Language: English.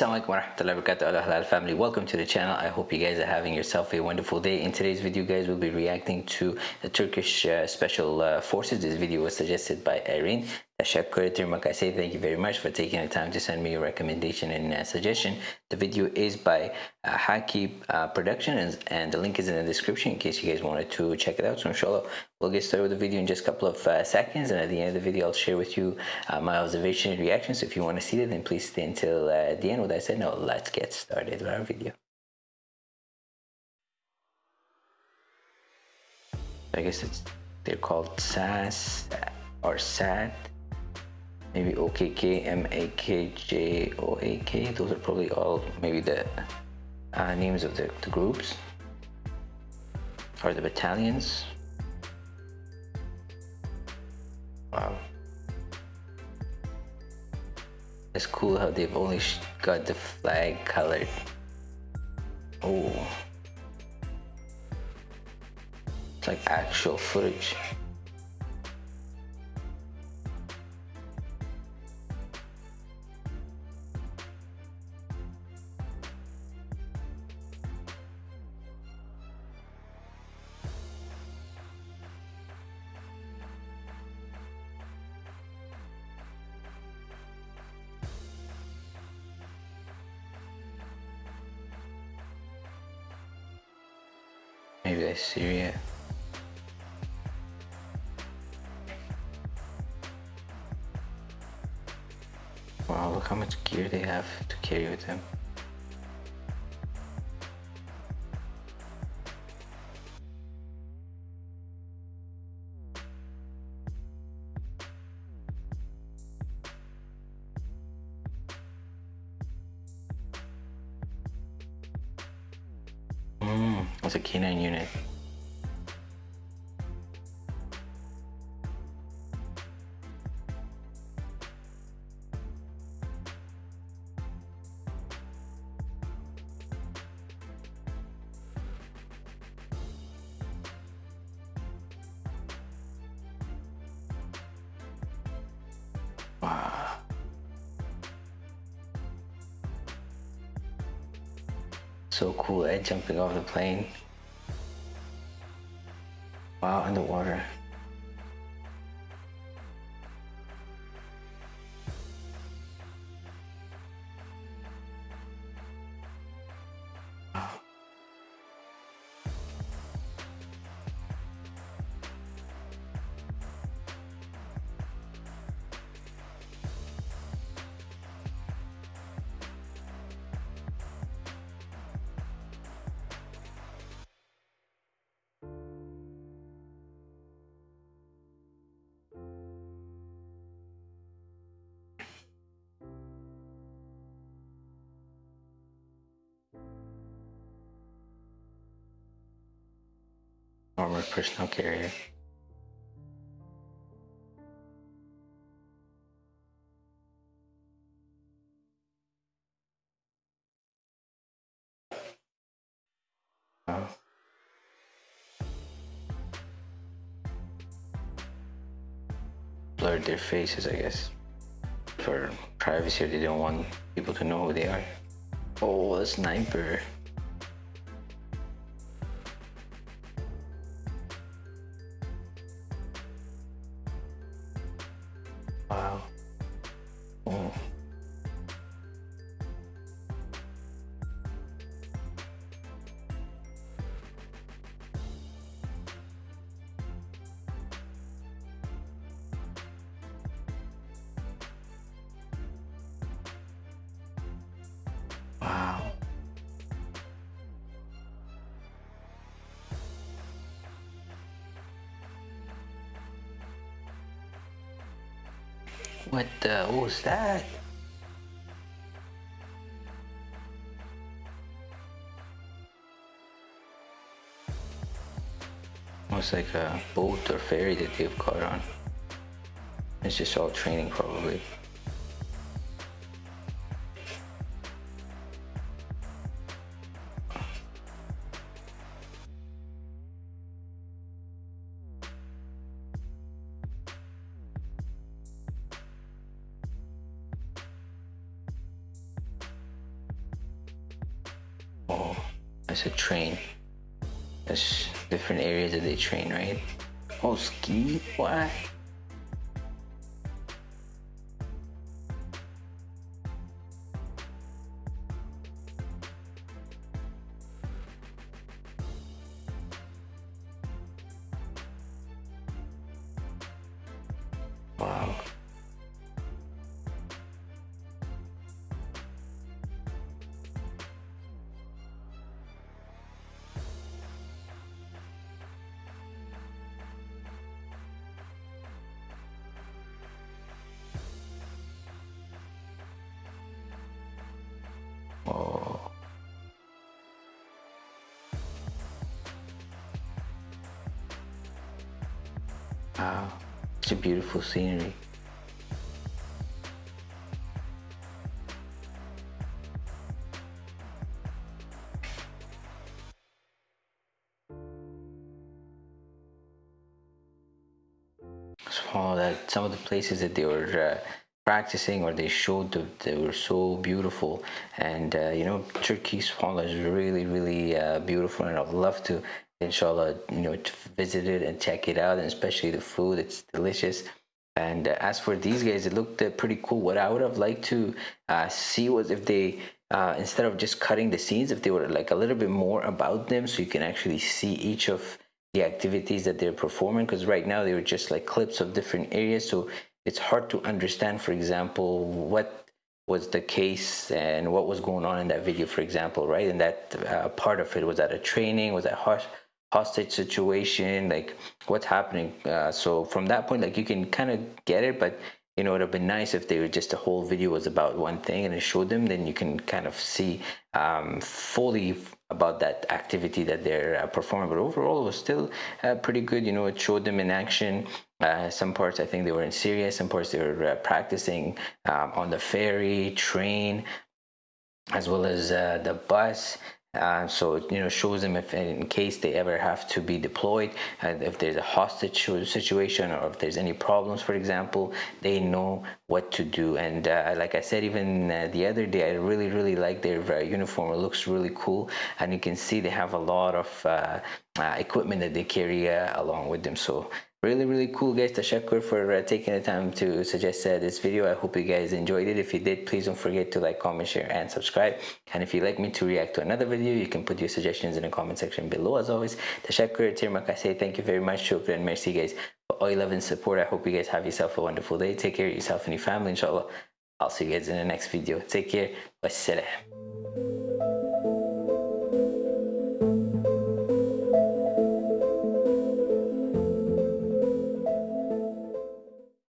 Assalamualaikum warahmatullahi wabarakatuh. Allah Halal family. Welcome to the channel. I hope you guys are having yourself a wonderful day. In today's video guys we'll be reacting to the Turkish uh, special uh, forces. This video was suggested by Irene Thank you very much for taking the time to send me your recommendation and uh, suggestion. The video is by uh, Haki uh, Productions and the link is in the description in case you guys wanted to check it out. So inshallah we'll get started with the video in just a couple of uh, seconds and at the end of the video I'll share with you uh, my observation and reactions. So if you want to see it then please stay until uh, the end. With that said now let's get started with our video. I guess it's they're called SAS or SAT maybe OKK, MAK, JOAK those are probably all maybe the uh, names of the, the groups. Or the battalions. Wow. It's cool how they've only got the flag colored oh. It's like actual footage Maybe that's Syria. Wow, look how much gear they have to carry with them. It's a K9 unit. So cool, Ed jumping off the plane. Wow, underwater. Wow. Armored personnel carrier. Blurred their faces, I guess. For privacy, they don't want people to know who they are. Oh, a sniper. What the? What was that? Almost like a boat or ferry that they've caught on. It's just all training probably. Oh, a train. That's different areas that they train, right? Oh, ski? What? Wow, such a beautiful scenery. So that some of the places that they were uh, practicing or they showed they were so beautiful and uh, you know Turkey's subhanallah is really really uh, beautiful and I'd love to inshallah you know visit it and check it out and especially the food it's delicious. And uh, as for these guys it looked uh, pretty cool. What I would have liked to uh, see was if they uh, instead of just cutting the scenes if they were like a little bit more about them so you can actually see each of the activities that they're performing. Because right now they were just like clips of different areas so it's hard to understand for example what was the case and what was going on in that video for example right? And that uh, part of it was that a training was that hostage situation like what's happening uh, so from that point like you can kind of get it but you know it would have been nice if they were just the whole video was about one thing and it showed them then you can kind of see um, fully about that activity that they're uh, performing. But overall it was still uh, pretty good you know it showed them in action. Uh, some parts i think they were in syria some parts they were uh, practicing um, on the ferry train as well as uh, the bus uh, so you know shows them if in case they ever have to be deployed and if there's a hostage situation or if there's any problems for example they know what to do. And uh, like I said even uh, the other day I really really like their uh, uniform. It looks really cool. And you can see they have a lot of uh, uh, equipment that they carry along with them. So really really cool guys tashakkur for uh, taking the time to suggest uh, this video. I hope you guys enjoyed it. If you did please don't forget to like comment share and subscribe. And if you'd like me to react to another video you can put your suggestions in the comment section below as always. Tashakkur tirmak i say thank you very much. Shukran merci guys for all your love and support. I hope you guys have yourself a wonderful day. Take care of yourself and your family inshallah. I'll see you guys in the next video. Take care. Wassalam